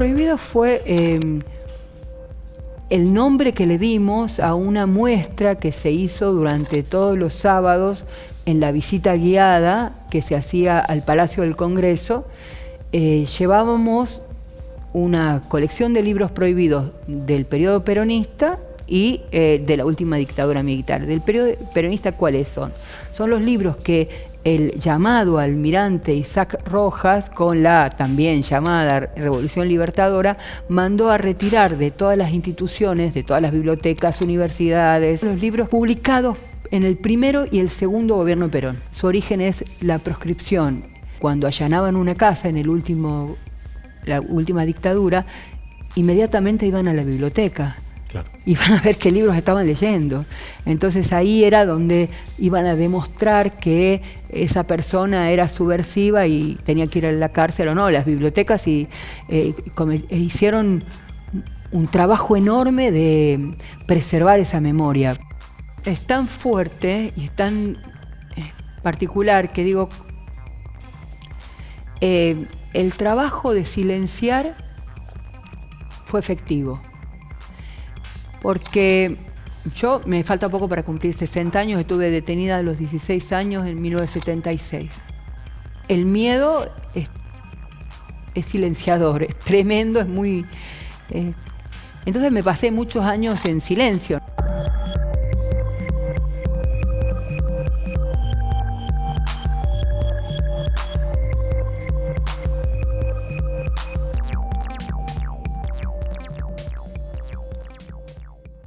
prohibido fue eh, el nombre que le dimos a una muestra que se hizo durante todos los sábados en la visita guiada que se hacía al Palacio del Congreso. Eh, llevábamos una colección de libros prohibidos del periodo peronista y eh, de la última dictadura militar. Del periodo peronista, ¿cuáles son? Son los libros que el llamado almirante Isaac Rojas, con la también llamada Revolución Libertadora, mandó a retirar de todas las instituciones, de todas las bibliotecas, universidades, los libros publicados en el primero y el segundo gobierno Perón. Su origen es la proscripción. Cuando allanaban una casa en el último, la última dictadura, inmediatamente iban a la biblioteca Iban a ver qué libros estaban leyendo. Entonces ahí era donde iban a demostrar que esa persona era subversiva y tenía que ir a la cárcel o no. Las bibliotecas y, eh, e hicieron un trabajo enorme de preservar esa memoria. Es tan fuerte y es tan eh, particular que digo, eh, el trabajo de silenciar fue efectivo porque yo me falta poco para cumplir 60 años, estuve detenida a los 16 años en 1976. El miedo es, silenciador, es tremendo, es muy... Eh, entonces me pasé muchos años en silencio.